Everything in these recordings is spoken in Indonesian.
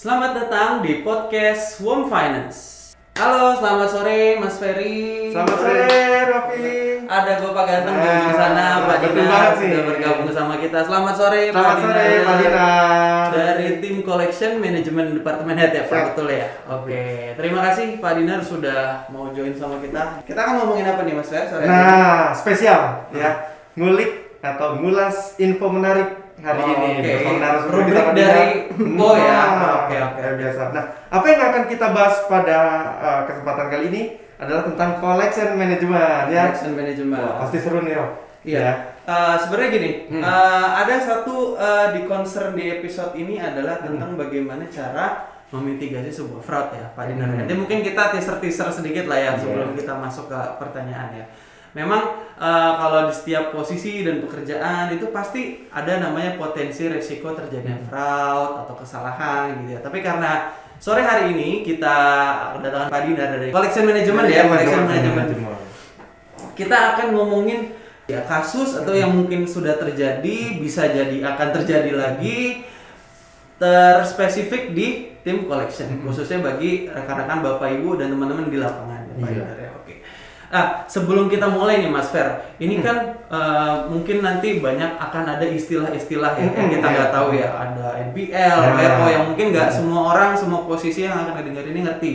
Selamat datang di podcast Warm Finance. Halo, selamat sore Mas Ferry. Selamat sore, Raffi. Ada gue Pak Ganteng di Nah, ujung sana, Pak Dinar sudah bergabung sama kita. Selamat sore, Selamat Pak sore, Dinar. Pak Dinar. Dari tim collection manajemen departemen head ya, Pak betul ya. Oke, terima kasih Pak Dinar sudah mau join sama kita. Kita akan ngomongin apa nih Mas Fer sore ini? Nah, spesial ya. Ngulik atau ngulas info menarik hari Oh, ini. menarik seperti Rubrik kita, dari. Bo ya? Oke, oke. biasa. Nah, apa yang akan kita bahas pada uh, kesempatan kali ini adalah tentang collection management ya. Collection management. Wah, pasti seru nih, Rob. Iya. Eh, sebenarnya gini, Hmm. eh, ada satu eh, di concern di episode ini adalah Hmm. tentang bagaimana cara memitigasi sebuah fraud ya, Pak Dinar. Hmm. Nanti mungkin kita teaser-teaser sedikit lah ya Iya. sebelum kita masuk ke pertanyaan ya. Memang eh, kalau di setiap posisi dan pekerjaan itu pasti ada namanya potensi resiko terjadinya Hmm. fraud atau kesalahan gitu ya. Tapi karena sore hari ini kita kedatangan Pak Dinar dari Collection Management ya, Collection Management kita akan ngomongin ya kasus atau yang mungkin sudah terjadi bisa jadi akan terjadi lagi terspesifik di tim collection khususnya bagi rekan-rekan bapak ibu dan teman-teman di lapangan ya, Pak Iya. Idar, ya. Nah, sebelum kita mulai nih Mas Fer, ini kan eh, mungkin nanti banyak akan ada istilah-istilah ya yang Hmm, kita iya. nggak tahu ya, ada NPL, Nah. WO yang mungkin nggak semua orang, semua posisi yang akan dengar ini ngerti.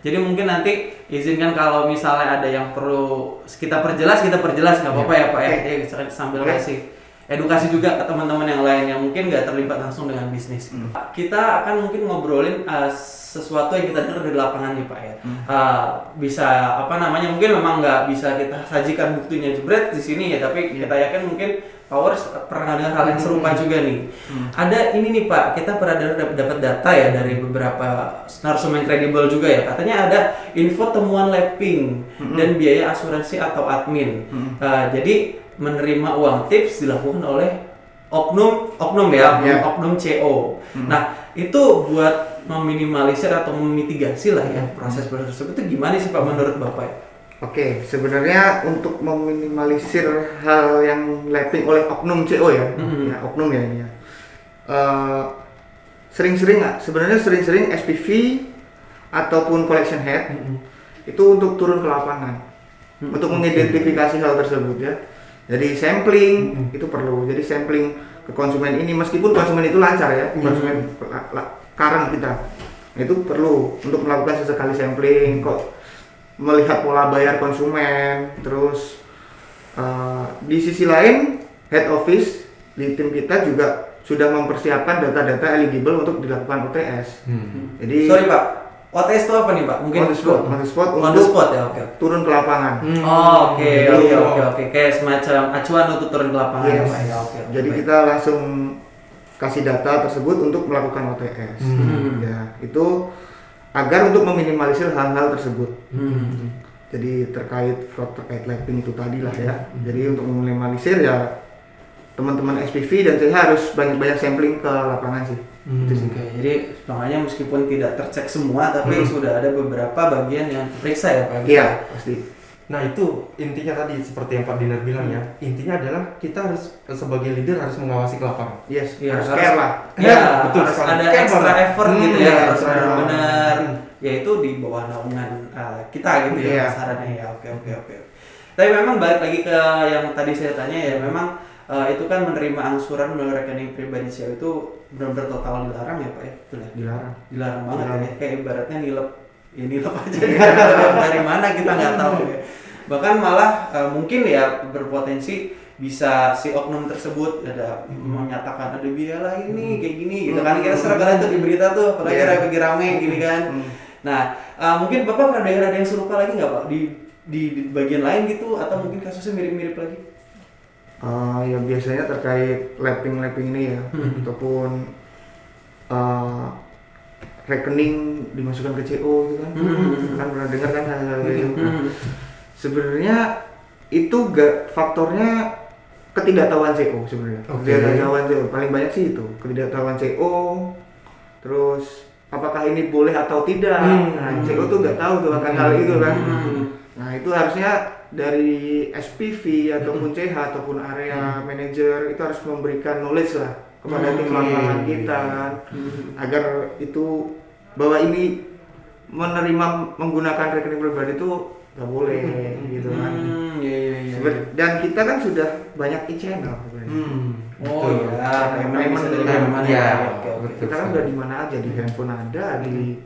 Jadi mungkin nanti izinkan kalau misalnya ada yang perlu kita perjelas, kita perjelas nggak apa-apa ya Pak ya. Oke. Jadi sambil Boleh. kasih edukasi juga ke teman-teman yang lain yang mungkin nggak terlibat langsung dengan bisnis. Hmm. Kita akan mungkin ngobrolin uh, sesuatu yang kita dengar dari lapangan nih Pak ya. Hmm. Uh, bisa apa namanya mungkin memang nggak bisa kita sajikan buktinya jebret di sini ya, tapi kita yakin mungkin Powers pernah dengar hal yang serupa Hmm. juga nih. Ada ini nih Pak, kita pernah dapat data ya dari beberapa narasumber yang kredibel juga ya. Katanya ada info temuan lapping Hmm. dan biaya asuransi atau admin. Hmm. Uh, jadi menerima uang tips dilakukan oleh oknum oknum ya, Ya. oknum CO. Hmm. Nah, itu buat meminimalisir atau memitigasi lah ya proses proses tersebut itu gimana sih Pak menurut Bapak? Oke, sebenarnya untuk meminimalisir hal yang lapping oleh oknum CO ya, Mhm. ya oknum ya ini ya. Eh, sering-sering nggak? Sebenarnya sering-sering SPV ataupun collection head itu untuk turun ke lapangan Hmm, untuk mengidentifikasi hal tersebut ya. Jadi sampling Hmm. itu perlu. Jadi sampling ke konsumen ini meskipun konsumen itu lancar ya, Hmm. konsumen current kita itu perlu untuk melakukan sesekali sampling kok melihat pola bayar konsumen terus uh, di sisi lain head office di tim kita juga sudah mempersiapkan data-data eligible untuk dilakukan OTS. Jadi Sorry Pak, OTS itu apa nih Pak? Mungkin on the spot, on the spot On the spot ya, oke. turun ke lapangan. Oh, oke, oke, oke, oke. Kayak semacam acuan untuk turun ke lapangan ya Yes. Pak ya, oke. oke, Jadi baik. kita langsung kasih data tersebut untuk melakukan OTS. Hmm. Ya, itu agar untuk meminimalisir hal-hal tersebut. Hmm. Jadi terkait fraud terkait lapping itu tadi lah ya. Jadi untuk meminimalisir ya teman-teman SPV dan saya harus banyak-banyak sampling ke lapangan sih. Itu sih. Oke, jadi makanya meskipun tidak tercek semua, tapi Hmm. sudah ada beberapa bagian yang periksa ya Pak. Iya, pasti. Nah itu intinya tadi seperti yang Pak Dinar bilang ya Intinya adalah kita harus sebagai leader harus mengawasi ke lapangan Yes, Iya, harus harus- care lah. Ya, betul harus sekali. ada Care extra banget. effort Hmm, gitu ya, iya, harus extra. benar-benar Hmm. yaitu di bawah naungan uh, kita gitu ya Iya. sarannya ya. Oke, oke, oke. Tapi memang balik lagi ke yang tadi saya tanya ya, memang uh, itu kan menerima angsuran melalui rekening pribadi CEO itu benar-benar total dilarang ya Pak ya? Betul ya? Dilarang. dilarang banget Dilarang. ya kayak ibaratnya nilep. Ya nilep aja. Dari, dari mana kita nggak tahu ya. Bahkan malah eh, mungkin ya berpotensi bisa si oknum tersebut ada menyatakan ada biaya lain nih kayak gini. Gitu kan kita sering kali tuh di berita tuh apalagi Iya. lagi rame gini kan. Hmm. nah eh, mungkin bapak pernah dengar ada yang serupa lagi nggak pak? Di, di di bagian lain gitu atau mungkin kasusnya mirip-mirip lagi Ah, ya biasanya terkait lapping-lapping ini ya, Hmm. ataupun ah, rekening dimasukkan ke CO gitu kan, Hmm. kan pernah dengar kan hal-hal kayak gitu. Hmm. Sebenarnya itu gak faktornya ketidaktahuan CO sebenarnya. Oke. Ketidaktahuan CO paling banyak sih itu ketidaktahuan CO. Terus apakah ini boleh atau tidak? Hmm. Nah, CO tuh nggak tahu tuh akan hal itu kan. Hmm. Nah itu harusnya dari SPV ataupun CH ataupun area manager itu harus memberikan knowledge lah kepada tim Oke. lapangan kita kan agar itu bahwa ini menerima menggunakan rekening pribadi itu nggak boleh gitu kan Hmm, iya iya iya. Seben- dan kita kan sudah banyak e-channel. Hmm. Oh iya, payment dari iya. ya. Betul. kita kan udah di mana aja di handphone ada di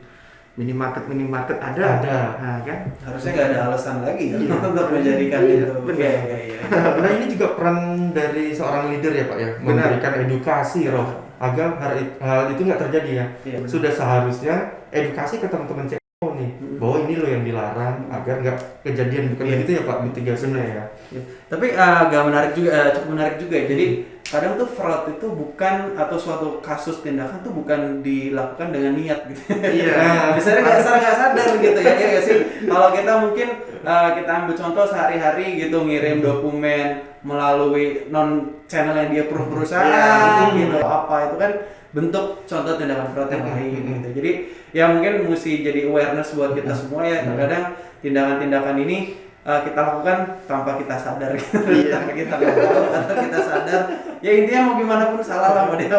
minimarket minimarket ada Ada. nah kan Harusnya nggak ada alasan lagi ya Iya. untuk menjadikan Iya, itu. benar. Iya iya iya. Nah ini juga peran dari seorang leader ya Pak ya, Benar. memberikan edukasi roh agar hal, hal itu nggak terjadi ya. Benar. Sudah seharusnya edukasi ke teman-teman CEO nih, Mm. bahwa ini loh yang dilarang agar nggak kejadian bukan Iya. begitu ya Pak mitigasinya ya. Ya, Tapi eh, agak menarik juga, eh, cukup menarik juga ya. Jadi kadang tuh fraud itu bukan atau suatu kasus tindakan tuh bukan dilakukan dengan niat gitu. Iya. Biasanya nggak sadar nggak sadar gitu ya, ya sih. Kalau kita mungkin eh, kita ambil contoh sehari-hari gitu ngirim dokumen melalui non channel yang dia per perusahaan Iya. gitu apa itu kan bentuk contoh tindakan fraud yang lain gitu. Jadi ya mungkin mesti jadi awareness buat kita semua ya. Terkadang tindakan-tindakan ini uh, kita lakukan tanpa kita sadar gitu. Iya. tanpa kita tahu atau kita sadar ya intinya mau gimana pun salah lah mau dia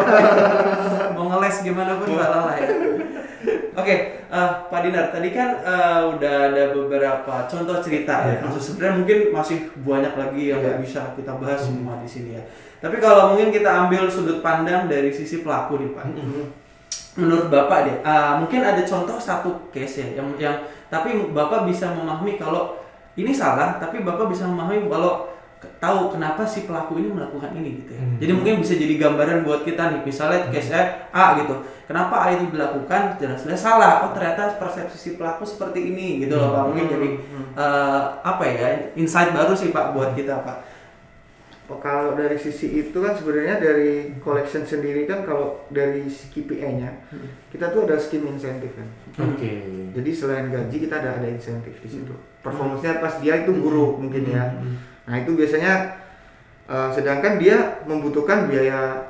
mau ngeles gimana pun salah lah ya oke uh, Pak Dinar tadi kan uh, udah ada beberapa contoh cerita ya Iya. kasus sebenarnya mungkin masih banyak lagi yang nggak Iya. bisa kita bahas semua di sini ya tapi kalau mungkin kita ambil sudut pandang dari sisi pelaku nih Pak menurut Bapak deh, uh, mungkin ada contoh satu case ya yang yang tapi Bapak bisa memahami kalau ini salah, tapi Bapak bisa memahami kalau tahu kenapa si pelaku ini melakukan ini gitu ya. Hmm. Jadi mungkin bisa jadi gambaran buat kita nih, misalnya case A gitu. Kenapa A itu dilakukan jelas-jelas salah. Oh ternyata persepsi si pelaku seperti ini gitu loh Pak. Mungkin jadi uh, apa ya insight baru sih Pak buat kita Pak. Oh, kalau dari sisi itu kan sebenarnya dari collection sendiri kan kalau dari KPI-nya kita tuh ada scheme insentif kan. Oke. Jadi selain gaji kita ada ada insentif di situ. Performance-nya pas dia itu buruk mungkin ya. Nah itu biasanya uh, sedangkan dia membutuhkan biaya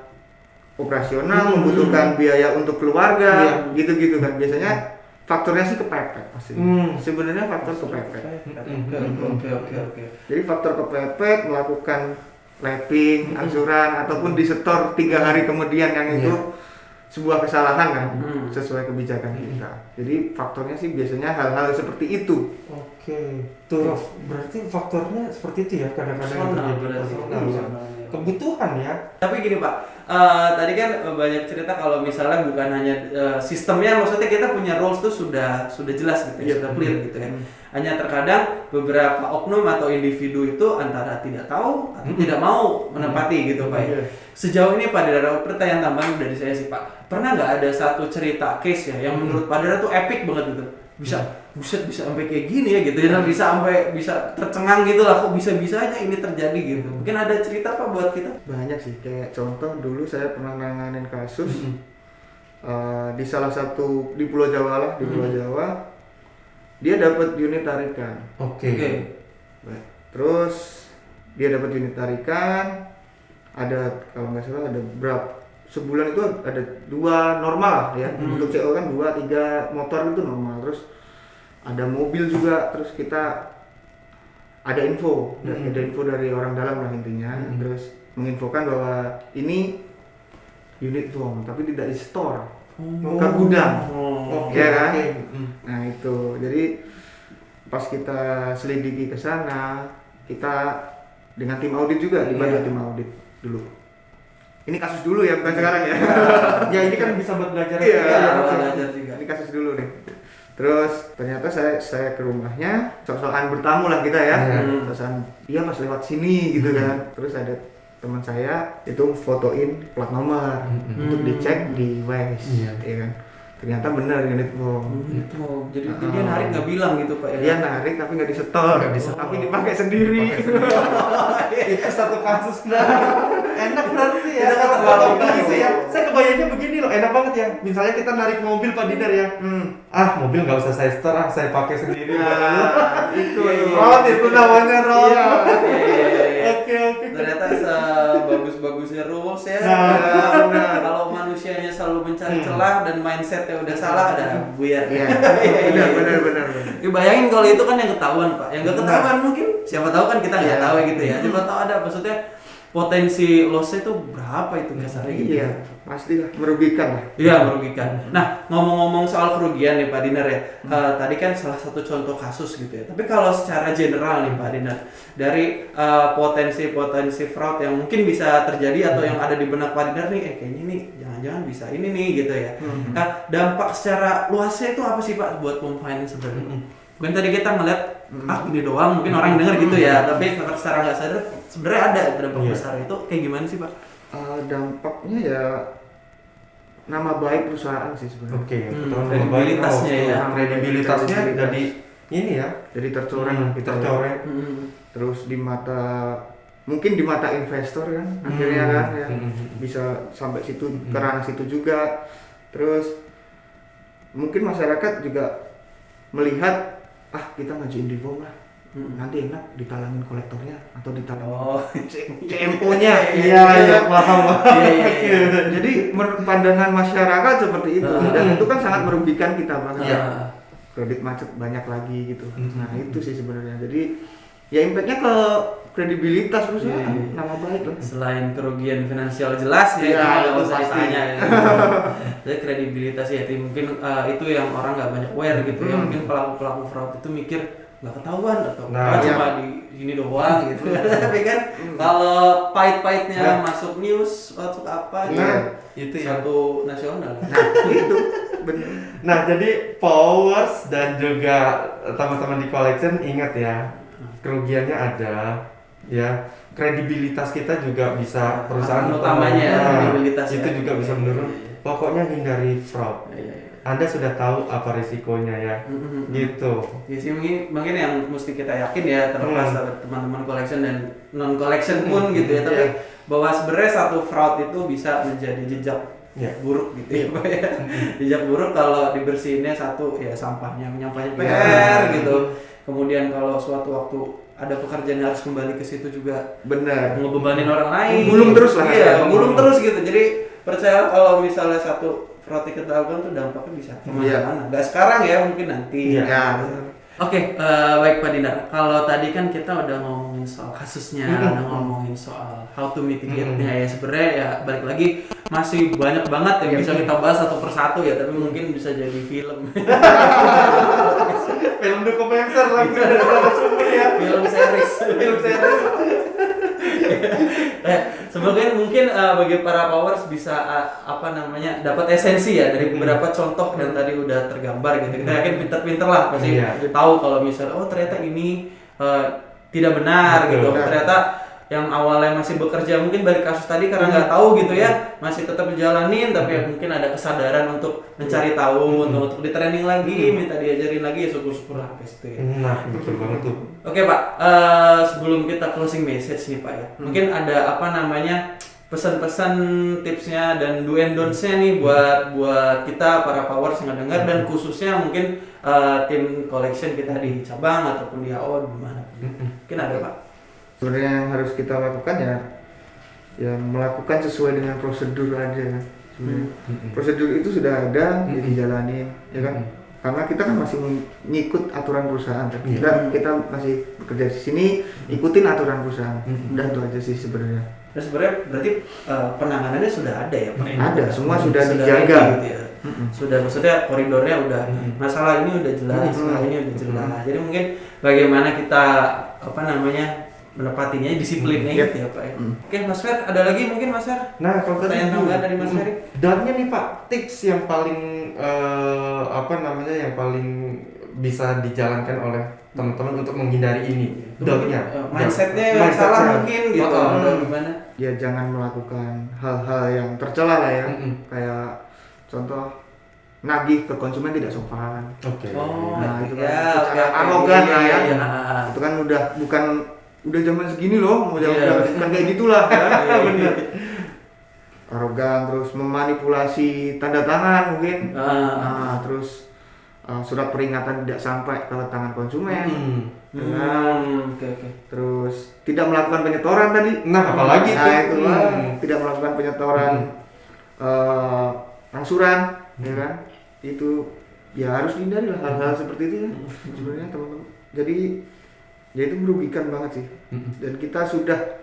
operasional, Hmm. membutuhkan biaya untuk keluarga, Iya. gitu-gitu kan. Biasanya faktornya sih kepepet pasti. Hmm. Sebenarnya faktor kepepet. Oke oke oke oke. Jadi faktor kepepet melakukan lapping, angsuran ataupun disetor tiga hari kemudian yang itu sebuah kesalahan kan Hmm. sesuai kebijakan kita. Jadi faktornya sih biasanya hal-hal seperti itu. Oke. Tuh Rof, berarti faktornya seperti itu ya kadang-kadang terjadi. Ya. Kebutuhan ya. Tapi gini Pak, eh, tadi kan banyak cerita kalau misalnya bukan hanya eh, sistemnya, maksudnya kita punya rules tuh sudah sudah jelas gitu, ya, Iya. sudah clear gitu kan. Hanya terkadang beberapa oknum atau individu itu antara tidak tahu atau Hmm. tidak mau menepati gitu Pak. ya. Iya. Sejauh ini Pak Dara, pertanyaan tambahan dari saya sih Pak, pernah nggak ada satu cerita case ya yang menurut Pak Dara tuh epic banget gitu, bisa buset bisa sampai kayak gini ya gitu ya bisa sampai bisa tercengang gitu lah kok bisa bisanya ini terjadi gitu mungkin ada cerita Pak buat kita Banyak sih kayak contoh dulu saya pernah nanganin kasus Hmm. eh, di salah satu di Pulau Jawa lah di Pulau Jawa dia dapat unit tarikan. Oke. Oke. Baik. Terus dia dapat unit tarikan, ada kalau nggak salah ada berapa sebulan itu ada dua normal ya Hmm. untuk CO kan dua tiga motor itu normal terus ada mobil juga terus kita ada info Hmm. ada info dari orang dalam lah intinya Hmm. terus menginfokan bahwa ini unit form tapi tidak di store ke gudang Oh. Oke. Iya kan? oke. Hmm. Nah itu, jadi pas kita selidiki ke sana, kita dengan tim audit juga dibantu Iya. tim audit dulu. Ini kasus dulu ya, bukan sekarang ya. ya ini kan bisa buat belajar. Iya. Iya, oke. belajar juga. Ini kasus dulu nih. Terus ternyata saya saya ke rumahnya, sok-sokan bertamu lah kita ya. Hmm. Sok-sokan, iya pas lewat sini gitu kan. Terus ada teman saya itu fotoin plat nomor Hmm. untuk dicek di Waze, Iya. ya kan. Ternyata benar unit form. Gitu. Jadi Ah. dia narik nggak bilang gitu Pak ya. Dia narik tapi nggak disetor, Nggak disetor. tapi dipakai sendiri. itu satu kasus berarti ya kalau gitu ya saya kebayangnya begini loh enak banget ya misalnya kita narik mobil Pak Dinar ya Hmm. ah mobil nggak usah saya setor ah saya pakai sendiri Nah, itu Iya, iya. Ron itu namanya Ron Iya. Oke oke Ternyata sebagus-bagusnya rules ya. Nah, benar. Kalau manusianya selalu mencari Hmm. celah dan mindsetnya udah salah, ada buyar. Iya, benar, benar, benar. Ya, bayangin kalau itu kan yang ketahuan pak, yang gak ketahuan mungkin siapa tahu kan kita nggak tahu gitu ya. Siapa tahu ada maksudnya potensi lossnya itu berapa itu kasarnya gitu Iya, pastilah merugikan lah. Iya merugikan. Nah ngomong-ngomong soal kerugian nih Pak Dinar ya, eh, tadi kan salah satu contoh kasus gitu ya. Tapi kalau secara general nih Pak Dinar, dari eh, potensi-potensi fraud yang mungkin bisa terjadi atau yang ada di benak Pak Dinar nih, eh kayaknya nih jangan-jangan bisa ini nih gitu ya. Nah dampak secara luasnya itu apa sih Pak buat home finance sebenarnya? Mungkin tadi kita ngeliat ah gini doang, mungkin orang denger gitu ya, tapi secara nggak sadar sebenarnya ada dampak Iya. besar itu kayak gimana sih Pak? Eh, dampaknya ya nama baik perusahaan sih sebenarnya. Oke, Hmm, pertama kredibilitasnya ya. Kredibilitasnya Kredibilitas. jadi ini ya, Jadi tercoreng Hmm, kita tercoreng. Hmm. terus di mata mungkin di mata investor kan akhirnya Hmm. kan ya Hmm. bisa sampai situ Hmm. ke ranah situ juga terus mungkin masyarakat juga melihat ah kita ngajuin reform lah Hmm. nanti enak ditalangin kolektornya atau ditalangin Oh, CMO-nya Iya, iya, paham. Iya, iya, iya. jadi menurut pandangan masyarakat seperti itu Ah. dan itu kan sangat merugikan kita banget Iya. kredit macet banyak lagi gitu Hmm. nah itu sih sebenarnya jadi ya impactnya ke kredibilitas perusahaan Iya, iya. nama baik lah Selain kerugian finansial jelas ya, Iya, itu usah pasti. ditanya ya. Jadi kredibilitas ya, jadi mungkin eh, itu yang orang nggak banyak aware gitu ya. Hmm. Mungkin pelaku-pelaku fraud itu mikir nggak ketahuan atau Nah, "Ah, iya. cuma di sini doang gitu. Tapi kan kalau pahit-pahitnya Nah. masuk news, masuk apa gitu. Nah, itu ya. Satu nasional. nah itu bener Nah, jadi powers dan juga teman-teman di collection ingat ya, kerugiannya ada, ya kredibilitas kita juga bisa perusahaan utamanya ya, Nah, kredibilitas itu ya. juga bisa menurun. iya, iya. Pokoknya hindari fraud. Iya. Anda sudah tahu apa risikonya ya, Mm-mm. gitu. Ya sih mungkin mungkin yang mesti kita yakin ya terlepas Hmm. teman-teman collection dan non collection pun gitu ya tapi Iya. bahwa sebenarnya satu fraud itu bisa menjadi jejak Ya. buruk gitu ya Pak ya. jejak buruk kalau dibersihinnya satu ya sampahnya menyampainya Iya. PR gitu kemudian kalau suatu waktu ada pekerjaan yang harus kembali ke situ juga bener ngebebanin orang lain Gulung terus lah. iya gulung terus gitu jadi percaya kalau misalnya satu kita lakukan tuh dampaknya bisa Iya. ke mana-mana nggak sekarang ya mungkin nanti Iya. ya. Oke, eh, baik Pak Dinar. Kalau tadi kan kita udah ngomongin soal kasusnya, udah ngomongin soal how to mitigate-nya Mm-mm. ya. Sebenarnya ya balik lagi masih banyak banget yang Iya. bisa kita bahas satu persatu ya, tapi mungkin bisa jadi film. Film dokumenter lagi ya. film series. Film series. eh, semoga mungkin eh, bagi para powers bisa eh, apa namanya dapat esensi ya dari beberapa contoh yang tadi udah tergambar gitu. Kita yakin pinter-pinter lah pasti Iya. tahu kalau misalnya oh ternyata ini eh, tidak benar Betul. gitu. Benar. Ternyata yang awalnya masih bekerja mungkin dari kasus tadi karena nggak tahu gitu ya masih tetap dijalanin tapi ya mungkin ada kesadaran untuk mencari tahu untuk untuk di training lagi minta diajarin lagi ya syukur-syukur lah ke situ ya. Nah, betul banget tuh. Oke Pak, eh, sebelum kita closing message nih Pak ya, mungkin ada apa namanya pesan-pesan tipsnya dan do and don'ts-nya nih buat buat kita para powers yang dengar dan khususnya mungkin eh, tim collection kita di cabang ataupun di AO di mana mungkin ada Pak. sebenarnya yang harus kita lakukan ya ya melakukan sesuai dengan prosedur aja kan sebenarnya prosedur itu sudah ada Mm-mm. jadi jalanin ya kan karena kita kan masih ngikut aturan perusahaan kan Iya. kita kita masih bekerja di sini ikutin aturan perusahaan Mm-mm. udah itu aja sih sebenarnya Dan sebenarnya berarti eh, penanganannya sudah ada ya Pak? Ada, semua sudah ready dijaga. gitu ya. Mm-mm. Sudah maksudnya koridornya udah Mm-mm. masalah ini udah jelas, Mm-mm. masalah ini udah jelas. Jadi mungkin bagaimana kita apa namanya menepatinya disiplinnya Mm. gitu ya Pak ya. Mm. Oke Mas Fer, ada lagi mungkin Mas Fer? Nah, kalau tadi tambahan dari Mas Hmm. Ferry? Dannya nih Pak, tips yang paling eh, apa namanya yang paling bisa dijalankan oleh teman-teman untuk menghindari ini. Mungkin, eh, mindsetnya yang Mindsetnya. salah mungkin gitu Oh, oh. atau gimana? ya jangan melakukan hal-hal yang tercela lah ya Mm-mm. kayak contoh nagih ke konsumen tidak sopan Oke. Oh, Nah, itu kan ya, secara oke. arogan Iya, lah ya. iya, iya. itu kan udah bukan udah zaman segini loh mau Iya. udah bukan kayak gitulah ya. Iya, bener. arogan terus memanipulasi tanda tangan mungkin Ah, Nah, terus uh, surat peringatan tidak sampai ke tangan konsumen. Hmm. Hmm, oke oke. terus tidak melakukan penyetoran tadi. Nah, apalagi nah itu lah, Hmm. tidak melakukan penyetoran uh, angsuran ya kan? Itu ya harus dihindari lah hal-hal seperti itu ya sebenarnya teman-teman. Jadi ya itu merugikan banget sih. Hmm. dan kita sudah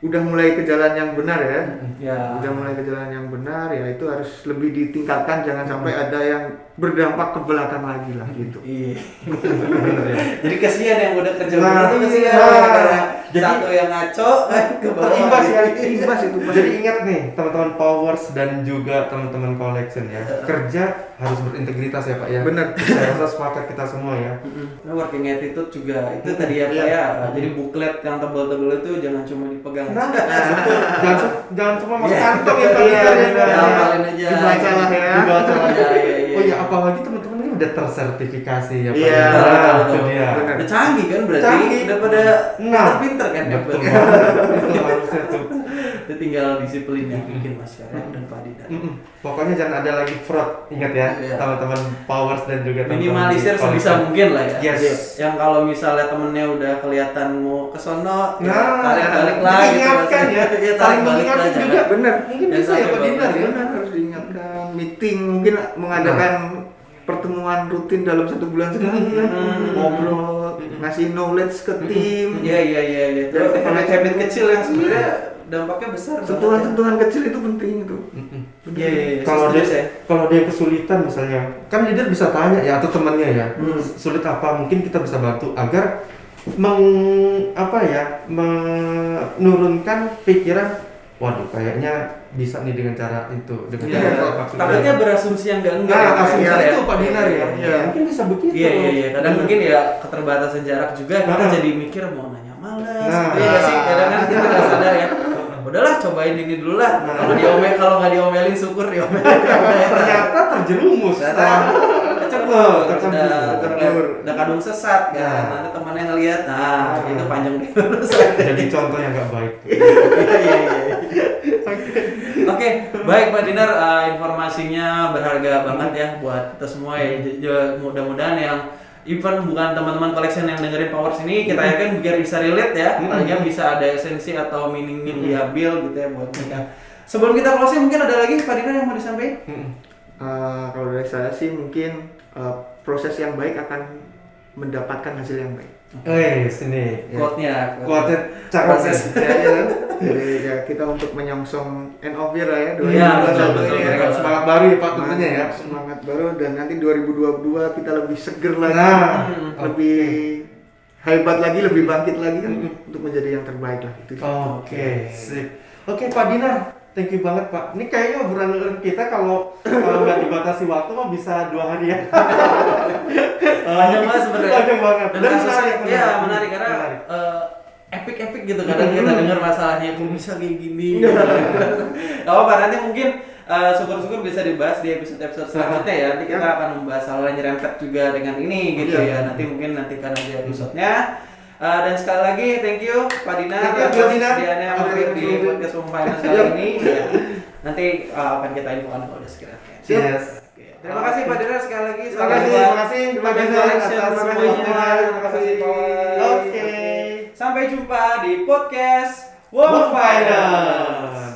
udah mulai ke jalan yang benar ya. Ya. Udah mulai ke jalan yang benar ya itu harus lebih ditingkatkan jangan sampai ada yang berdampak ke belakang lagi lah gitu. Iya. Ya. Jadi kasihan yang udah kerja Nah, bener tuh kasihan iya. Jadi- satu yang ngaco kan ke bawah. Ya. Imbas itu pasti. Jadi ingat nih teman-teman powers dan juga teman-teman collection ya kerja harus berintegritas ya pak ya. Bener. Saya rasa sepakat kita semua ya. Nah, working attitude juga itu tadi ya Pak Iya. ya. Jadi buklet yang tebal-tebal itu jangan cuma dipegang. Nah, jangan jangan cuma masuk Iya. kantong ya pak. Iya, Kita bener. ya. Hafalin aja. Dibaca lah ya. Dibaca lah. Iya, iya, iya. Oh ya apalagi teman-teman ini udah tersertifikasi ya pak. Iya, Nah, betul, itu betul. dia. Bener. Udah canggih kan berarti Canggih. udah pada Nah. pinter kan ya. Betul. Itu harusnya tuh. Itu tinggal disiplin yang mungkin Mas Karya dan Pak Didan. Mm-mm. Pokoknya jangan ada lagi fraud, ingat ya, Iya. teman-teman powers dan juga teman-teman Minimalisir sebisa mungkin lah ya. Yes. Yang kalau misalnya temennya udah kelihatan mau ke sono, ya Nah, tarik balik lah gitu. maksudnya. ya. Iya, tarik balik lah juga. Bener. Mungkin bisa ya Pak bawah. ya. Benar harus diingatkan meeting mungkin mengadakan pertemuan rutin dalam satu bulan sekali kan Hmm. ngobrol ngasih knowledge ke tim Iya iya iya iya. Itu Ya, habit-habit kecil yang sebenarnya dampaknya besar. banget ya. sentuhan-sentuhan kecil itu penting itu Mm-mm. Iya iya. iya. Kalau dia kalau dia kesulitan misalnya, kan leader bisa tanya ya atau temannya ya, Hmm. sulit apa mungkin kita bisa bantu agar meng apa ya menurunkan pikiran, waduh kayaknya bisa nih dengan cara itu dengan Iya. cara apa maksudnya. Takutnya berasumsi yang enggak enggak. Nah, ya, asumsi Iya, itu Pak Dinar ya. Iya. Mungkin bisa begitu. Iya iya iya. Kadang mungkin ya keterbatasan jarak juga kita Nah. jadi mikir mau nanya males. Nah. Iya nggak sih. Kadang kan kita nggak sadar ya. Udahlah cobain ini dulu lah. Nah. Kalau diomel kalau nggak diomelin syukur diomelin. ternyata terjerumus. Ternyata Kecebur. udah, Kecebur. udah kadung sesat kan. Nah. Nanti temannya ngelihat, nah Nah. itu panjang deh. Jadi contoh yang nggak baik. Iya iya iya. Oke, baik Pak Dinar, eh, informasinya berharga banget ya buat kita semua ya. Mudah-mudahan yang even bukan teman-teman collection yang dengerin Powers ini kita yakin biar bisa relate ya, Hmm. paling nggak bisa ada esensi atau meaning yang diambil gitu ya buat mereka. Sebelum kita closing mungkin ada lagi Pak Dinar yang mau disampaikan? Eh, kalau dari saya sih mungkin eh, proses yang baik akan mendapatkan hasil yang baik Eh, sini. Ya. Quote-nya. Kuatnya cakep Proses. nih. ya, ya jadi ya kita untuk menyongsong end of year lah ya Iya, betul, 2021 betul, ini ya betul. Semangat baru ya Pak tentunya ya. semangat baru dan nanti 2022 kita lebih seger lagi Nah, lebih hebat lagi lebih bangkit lagi kan untuk menjadi yang terbaik lah itu Oke, sip. Oke Pak Dinar, thank you banget Pak. Ini kayaknya obrolan kita kalau kalau nggak dibatasi waktu mah bisa dua hari ya. Panjang banget sebenarnya. Panjang banget. Dan Dan menarik, iya menarik. menarik karena Menarik. eh, epic-epic gitu kadang kita Hmm. dengar masalahnya kok bisa kayak gini. Gak apa-apa nanti mungkin eh, syukur-syukur bisa dibahas di episode-episode selanjutnya ya. Nanti kita akan membahas hal yang nyerempet juga dengan ini gitu Iya. ya. Nanti mungkin nantikan aja episodenya. Eh, dan sekali lagi thank you Pak Dina Thank you, atas kesediaannya mampir di podcast Home Finance kali ini. Ya. Nanti eh, akan kita infokan kalau udah. Yes. Oke. Terima kasih Pak Dina sekali lagi. Terima kasih, terima kasih Dinar collection atas semuanya. Terima kasih. Oke. Sampai jumpa di podcast World. Finance.